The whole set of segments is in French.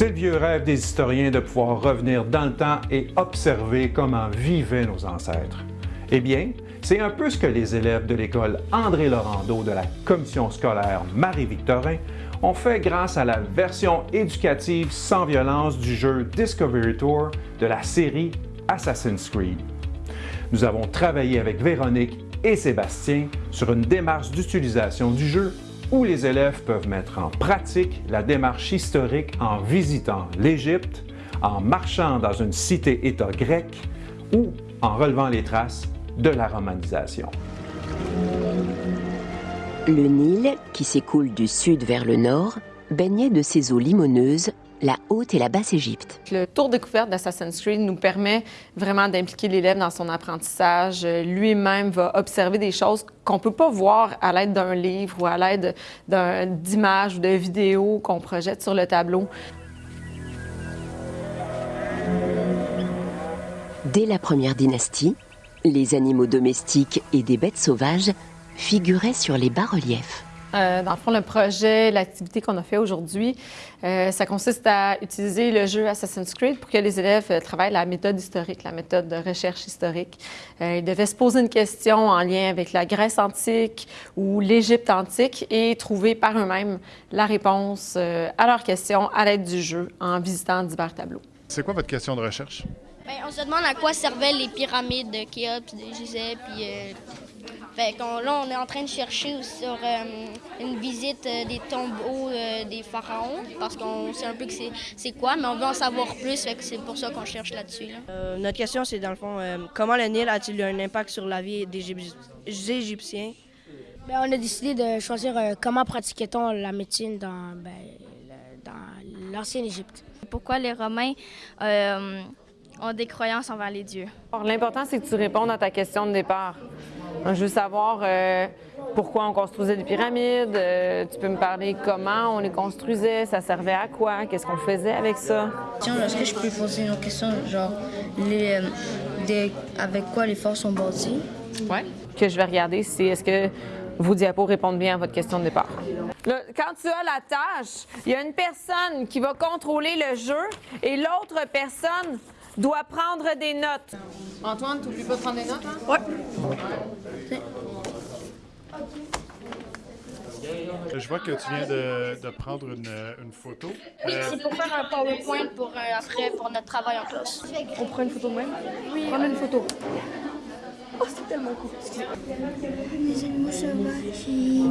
C'est le vieux rêve des historiens de pouvoir revenir dans le temps et observer comment vivaient nos ancêtres. Eh bien, c'est un peu ce que les élèves de l'école André Laurando de la commission scolaire Marie-Victorin ont fait grâce à la version éducative sans violence du jeu Discovery Tour de la série Assassin's Creed. Nous avons travaillé avec Véronique et Sébastien sur une démarche d'utilisation du jeu où les élèves peuvent mettre en pratique la démarche historique en visitant l'Égypte, en marchant dans une cité-État grecque ou en relevant les traces de la romanisation. Le Nil, qui s'écoule du sud vers le nord, baignait de ses eaux limoneuses la Haute et la Basse-Égypte. Le tour découverte d'Assassin's Creed nous permet vraiment d'impliquer l'élève dans son apprentissage. Lui-même va observer des choses qu'on ne peut pas voir à l'aide d'un livre ou à l'aide d'images ou de vidéos qu'on projette sur le tableau. Dès la première dynastie, les animaux domestiques et des bêtes sauvages figuraient sur les bas-reliefs. Euh, dans le fond, le projet, l'activité qu'on a fait aujourd'hui, euh, ça consiste à utiliser le jeu Assassin's Creed pour que les élèves euh, travaillent la méthode historique, la méthode de recherche historique. ils devaient se poser une question en lien avec la Grèce antique ou l'Égypte antique et trouver par eux-mêmes la réponse à leurs questions à l'aide du jeu en visitant divers tableaux. C'est quoi votre question de recherche? Bien, on se demande à quoi servaient les pyramides de Khéops, de Gizeh, puis fait là, on est en train de chercher sur euh, une visite euh, des tombeaux euh, des pharaons, parce qu'on sait un peu que c'est quoi, mais on veut en savoir plus, fait que c'est pour ça qu'on cherche là-dessus. notre question, c'est dans le fond, comment le Nil a-t-il eu un impact sur la vie des Égyptiens? Bien, on a décidé de choisir comment pratiquait-on la médecine dans, ben, dans l'ancienne Égypte. Pourquoi les Romains ont des croyances envers les dieux? L'important, c'est que tu répondes à ta question de départ. Je veux savoir euh, pourquoi on construisait des pyramides. Euh, tu peux me parler comment on les construisait, ça servait à quoi, qu'est-ce qu'on faisait avec ça? Est-ce que je peux poser une question, genre, euh, avec quoi les forces sont bâties? Oui. Que je vais regarder, c'est est-ce que vos diapos répondent bien à votre question de départ? quand tu as la tâche, il y a une personne qui va contrôler le jeu et l'autre personne doit prendre des notes. Antoine, tu n'oublies pas de prendre des notes, hein? Oui. Je vois que tu viens de, prendre une, photo. Oui, euh, c'est pour faire un PowerPoint pour, euh, après pour notre travail en classe. On prend une photo de même? Oui. Prends une photo. Oh, c'est tellement cool. Les animaux sauvages qui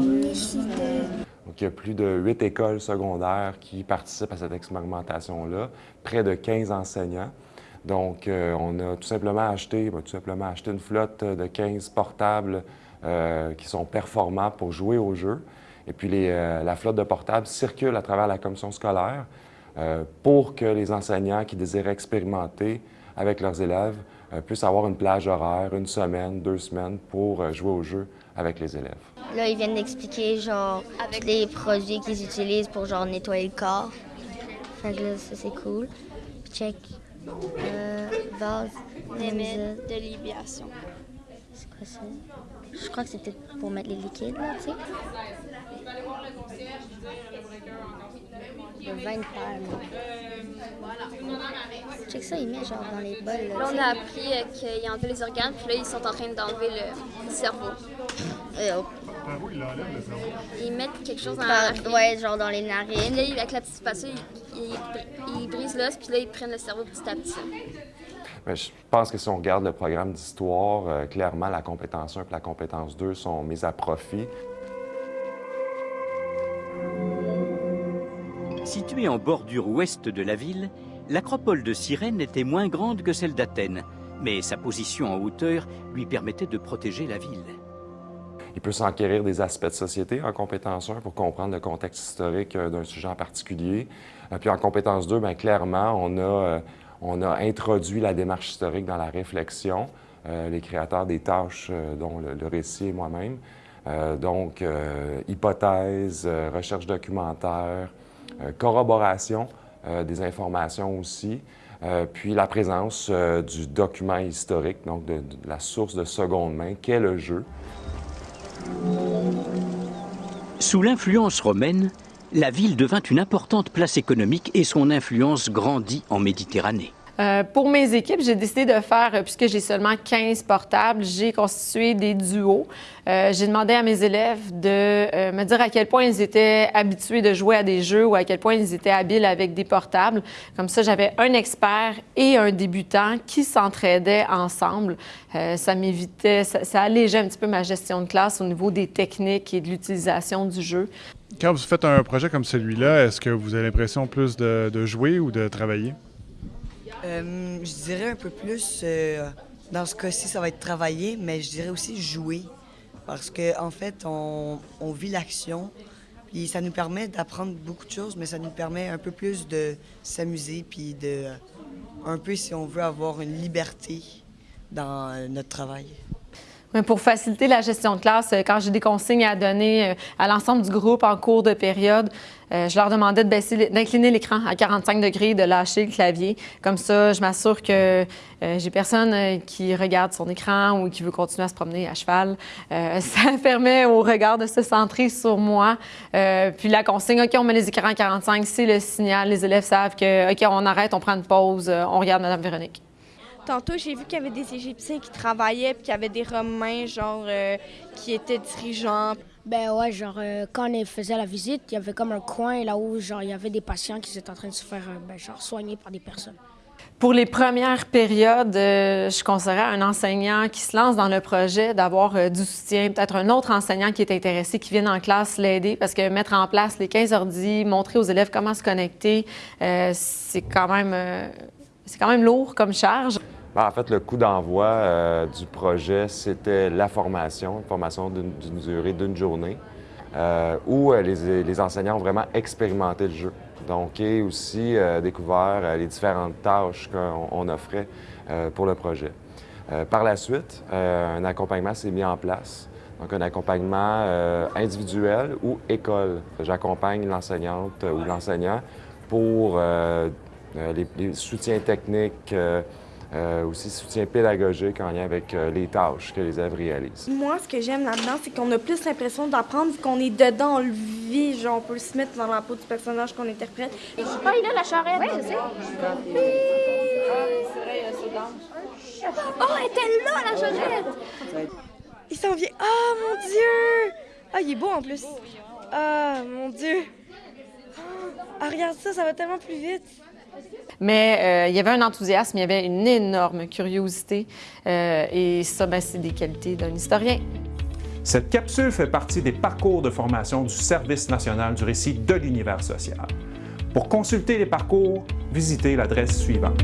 Donc, il y a plus de huit écoles secondaires qui participent à cette expérimentation-là, près de 15 enseignants. Donc, euh, on a tout simplement acheté, tout simplement acheté une flotte de 15 portables euh, qui sont performants pour jouer au jeu. Et puis, euh, la flotte de portables circule à travers la commission scolaire pour que les enseignants qui désirent expérimenter avec leurs élèves puissent avoir une plage horaire, une semaine, deux semaines pour jouer au jeu avec les élèves. Là, ils viennent d'expliquer, genre, avec les produits qu'ils utilisent pour, genre, nettoyer le corps. Fait là, ça, c'est cool. check. Euh, vase, de libération. C'est quoi ça? Je crois que c'est peut-être pour mettre les liquides, là, tu sais. Le vin de Check ça, il met genre dans les bols. Là, on a appris euh, qu'il enlevait les organes, puis là, ils sont en train d'enlever le cerveau. Et il enlève le cerveau? Ils mettent quelque chose dans la Ouais, genre dans les narines. Là, avec la petite spatule, ils, brisent l'os, puis là, ils prennent le cerveau petit à petit. Mais je pense que si on regarde le programme d'histoire, euh, clairement, la compétence 1 et la compétence 2 sont mises à profit. Située en bordure ouest de la ville, l'acropole de Cyrène était moins grande que celle d'Athènes, mais sa position en hauteur lui permettait de protéger la ville. Il peut s'enquérir des aspects de société en compétence 1 pour comprendre le contexte historique euh, d'un sujet en particulier. Euh, puis en compétence 2, bien, clairement, on a, euh, on a introduit la démarche historique dans la réflexion, les créateurs des tâches dont le, récit est moi-même. donc, hypothèse, recherche documentaire, corroboration des informations aussi, puis la présence du document historique, donc de, de, la source de seconde main, qu'est le jeu. Sous l'influence romaine, La ville devint une importante place économique et son influence grandit en Méditerranée. Euh, pour mes équipes, j'ai décidé de faire, euh, puisque j'ai seulement 15 portables, j'ai constitué des duos. Euh, j'ai demandé à mes élèves de me dire à quel point ils étaient habitués de jouer à des jeux ou à quel point ils étaient habiles avec des portables. Comme ça, j'avais un expert et un débutant qui s'entraidaient ensemble. ça m'évitait, ça, allégeait un petit peu ma gestion de classe au niveau des techniques et de l'utilisation du jeu. Quand vous faites un projet comme celui-là, est-ce que vous avez l'impression plus de jouer ou de travailler? Euh, je dirais un peu plus, euh, dans ce cas-ci, ça va être travailler, mais je dirais aussi jouer. Parce qu'en en fait, on, vit l'action, puis ça nous permet d'apprendre beaucoup de choses, mais ça nous permet un peu plus de s'amuser, puis de, un peu, si on veut, avoir une liberté dans euh, notre travail. Pour faciliter la gestion de classe, euh, quand j'ai des consignes à donner euh, à l'ensemble du groupe en cours de période, euh, je leur demandais de baisser, d'incliner l'écran à 45 degrés, de lâcher le clavier. Comme ça, je m'assure que j'ai personne qui regarde son écran ou qui veut continuer à se promener à cheval. ça permet au regard de se centrer sur moi. puis la consigne, OK, on met les écrans à 45, c'est le signal. Les élèves savent que, OK, on arrête, on prend une pause, on regarde Madame Véronique. Tantôt, j'ai vu qu'il y avait des Égyptiens qui travaillaient, puis qu'il y avait des Romains, genre, euh, qui étaient dirigeants. Ben ouais, genre, euh, quand on faisait la visite, il y avait comme un coin là où, genre, il y avait des patients qui étaient en train de se faire, euh, ben, genre, soigner par des personnes. Pour les premières périodes, je conseillerais à un enseignant qui se lance dans le projet d'avoir du soutien, peut-être un autre enseignant qui est intéressé, qui vienne en classe l'aider, parce que mettre en place les 15 ordi, montrer aux élèves comment se connecter, c'est quand même c'est quand même lourd comme charge. Ben, en fait, le coup d'envoi euh, du projet, c'était la formation, une formation d'une durée d'une journée, euh, où euh, les, enseignants ont vraiment expérimenté le jeu. Donc, et aussi découvert les différentes tâches qu'on offrait pour le projet. par la suite, un accompagnement s'est mis en place. Donc, un accompagnement individuel ou école. J'accompagne l'enseignante ou l'enseignant pour les, les, soutiens techniques, euh, aussi soutien pédagogique en lien avec euh, les tâches que les élèves réalisent. Moi, ce que j'aime là-dedans, c'est qu'on a plus l'impression d'apprendre vu qu'on est dedans, on le vit, genre on peut se mettre dans la peau du personnage qu'on interprète. Ah, il a la charrette! Oui, je sais. Oh, elle était là, la charrette! Il s'en vient. Oh, mon Dieu! Ah, il est beau en plus. Ah, mon Dieu! Ah, regarde ça, ça va tellement plus vite. Mais euh, il y avait un enthousiasme, il y avait une énorme curiosité. Euh, et ça, ben, c'est des qualités d'un historien. Cette capsule fait partie des parcours de formation du Service national du récit de l'univers social. Pour consulter les parcours, visitez l'adresse suivante.